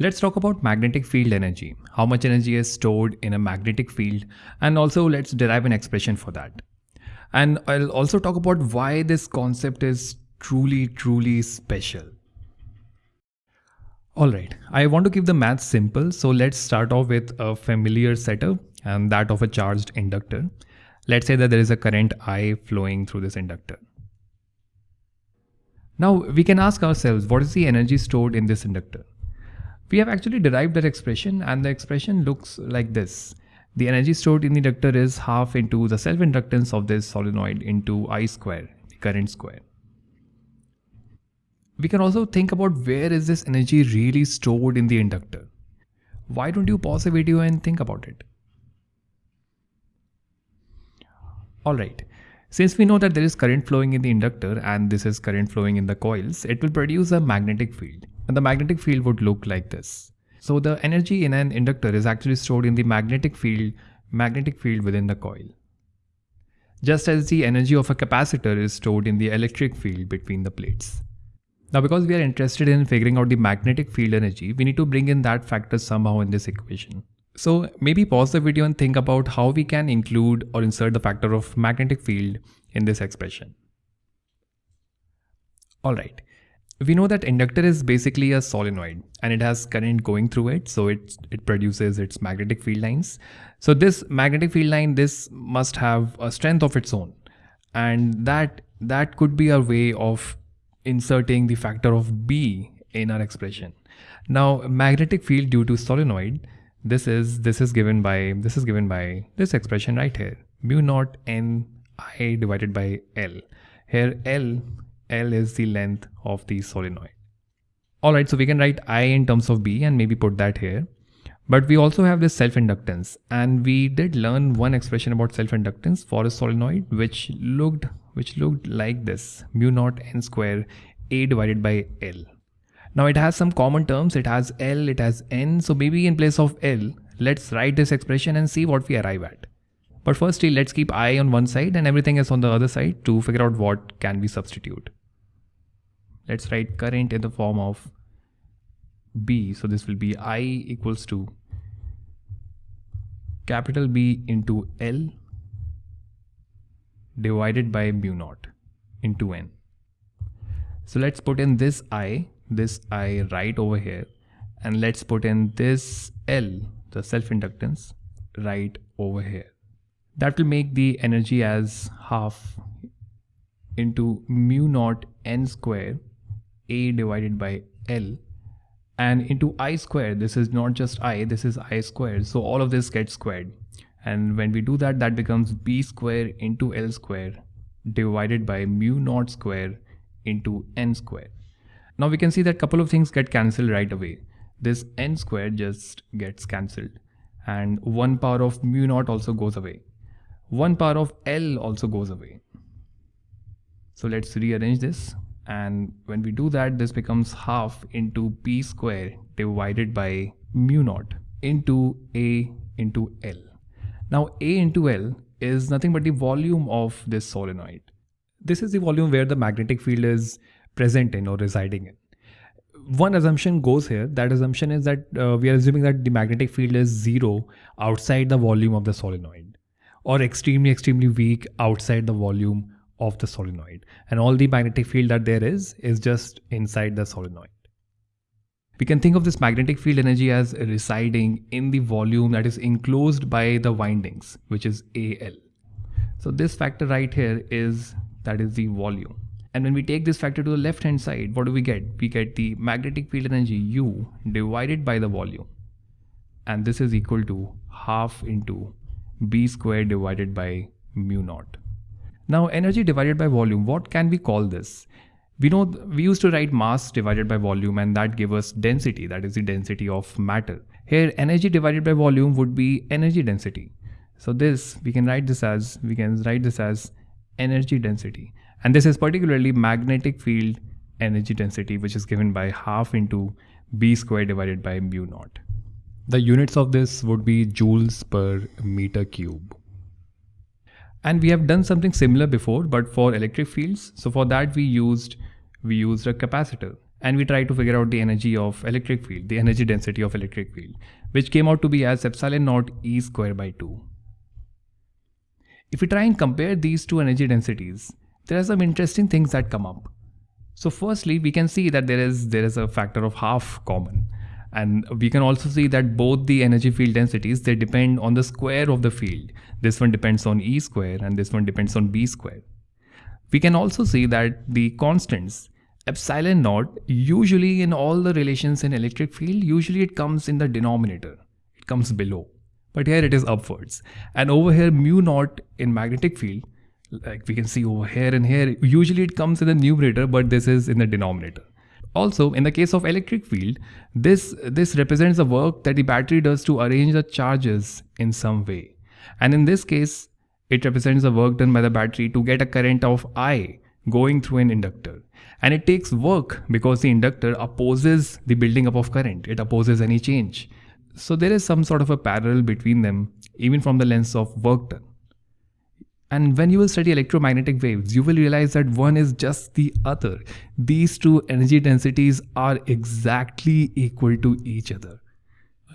Let's talk about magnetic field energy, how much energy is stored in a magnetic field, and also let's derive an expression for that. And I'll also talk about why this concept is truly, truly special. Alright, I want to keep the math simple, so let's start off with a familiar setup and that of a charged inductor. Let's say that there is a current I flowing through this inductor. Now we can ask ourselves what is the energy stored in this inductor? We have actually derived that expression and the expression looks like this. The energy stored in the inductor is half into the self-inductance of this solenoid into I square, the current square. We can also think about where is this energy really stored in the inductor. Why don't you pause the video and think about it? Alright, since we know that there is current flowing in the inductor and this is current flowing in the coils, it will produce a magnetic field and the magnetic field would look like this. So the energy in an inductor is actually stored in the magnetic field, magnetic field within the coil. Just as the energy of a capacitor is stored in the electric field between the plates. Now because we are interested in figuring out the magnetic field energy, we need to bring in that factor somehow in this equation. So maybe pause the video and think about how we can include or insert the factor of magnetic field in this expression. Alright, we know that inductor is basically a solenoid and it has current going through it so it it produces its magnetic field lines. So this magnetic field line this must have a strength of its own. And that that could be a way of inserting the factor of b in our expression. Now magnetic field due to solenoid this is this is given by this is given by this expression right here. Mu naught n i divided by l. Here l L is the length of the solenoid. Alright, so we can write I in terms of B and maybe put that here. But we also have this self-inductance and we did learn one expression about self-inductance for a solenoid which looked which looked like this mu naught n square A divided by L. Now it has some common terms, it has L, it has N, so maybe in place of L, let's write this expression and see what we arrive at. But firstly, let's keep I on one side and everything is on the other side to figure out what can we substitute let's write current in the form of B. So this will be I equals to capital B into L divided by mu naught into N. So let's put in this I, this I right over here and let's put in this L, the self-inductance right over here. That will make the energy as half into mu naught N square a divided by L and into i squared. This is not just i this is i squared. So all of this gets squared. And when we do that that becomes b square into l square divided by mu naught square into n square. Now we can see that couple of things get cancelled right away. This n square just gets cancelled. And 1 power of mu naught also goes away. 1 power of l also goes away. So let's rearrange this and when we do that this becomes half into b square divided by mu naught into a into L. Now a into L is nothing but the volume of this solenoid. This is the volume where the magnetic field is present in or residing in. One assumption goes here. That assumption is that uh, we are assuming that the magnetic field is zero outside the volume of the solenoid or extremely, extremely weak outside the volume of the solenoid and all the magnetic field that there is is just inside the solenoid. We can think of this magnetic field energy as residing in the volume that is enclosed by the windings which is AL. So this factor right here is that is the volume. And when we take this factor to the left hand side, what do we get? We get the magnetic field energy U divided by the volume. And this is equal to half into B squared divided by mu naught. Now energy divided by volume, what can we call this? We know we used to write mass divided by volume and that gave us density, that is the density of matter. Here energy divided by volume would be energy density. So this, we can write this as, we can write this as energy density. And this is particularly magnetic field energy density which is given by half into B square divided by mu naught. The units of this would be joules per meter cube. And we have done something similar before, but for electric fields. So for that we used we used a capacitor. and we try to figure out the energy of electric field, the energy density of electric field, which came out to be as epsilon naught E square by 2. If we try and compare these two energy densities, there are some interesting things that come up. So firstly, we can see that there is there is a factor of half common. And we can also see that both the energy field densities, they depend on the square of the field. This one depends on E square and this one depends on B square. We can also see that the constants, epsilon naught, usually in all the relations in electric field, usually it comes in the denominator. It comes below. But here it is upwards. And over here mu naught in magnetic field, like we can see over here and here, usually it comes in the numerator, but this is in the denominator. Also, in the case of electric field, this, this represents the work that the battery does to arrange the charges in some way. And in this case, it represents the work done by the battery to get a current of I going through an inductor. And it takes work because the inductor opposes the building up of current. It opposes any change. So there is some sort of a parallel between them, even from the lens of work done. And when you will study electromagnetic waves, you will realize that one is just the other. These two energy densities are exactly equal to each other.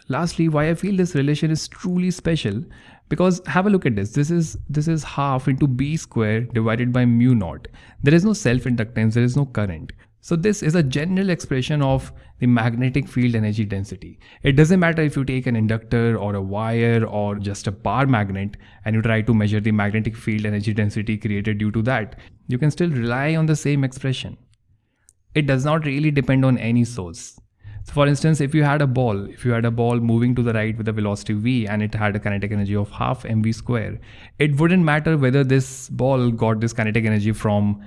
Lastly, why I feel this relation is truly special because have a look at this. This is this is half into b square divided by mu naught. There is no self-inductance, there is no current. So this is a general expression of the magnetic field energy density. It doesn't matter if you take an inductor or a wire or just a bar magnet and you try to measure the magnetic field energy density created due to that. You can still rely on the same expression. It does not really depend on any source. So for instance, if you had a ball, if you had a ball moving to the right with a velocity v and it had a kinetic energy of half mv square, it wouldn't matter whether this ball got this kinetic energy from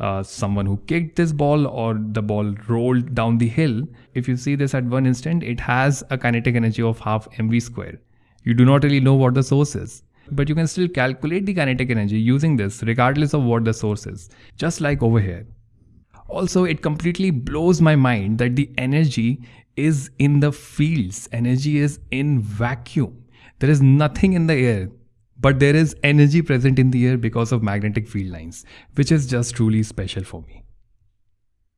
uh, someone who kicked this ball or the ball rolled down the hill, if you see this at one instant, it has a kinetic energy of half mv square. You do not really know what the source is, but you can still calculate the kinetic energy using this regardless of what the source is, just like over here. Also, it completely blows my mind that the energy is in the fields, energy is in vacuum. There is nothing in the air but there is energy present in the air because of magnetic field lines, which is just truly special for me.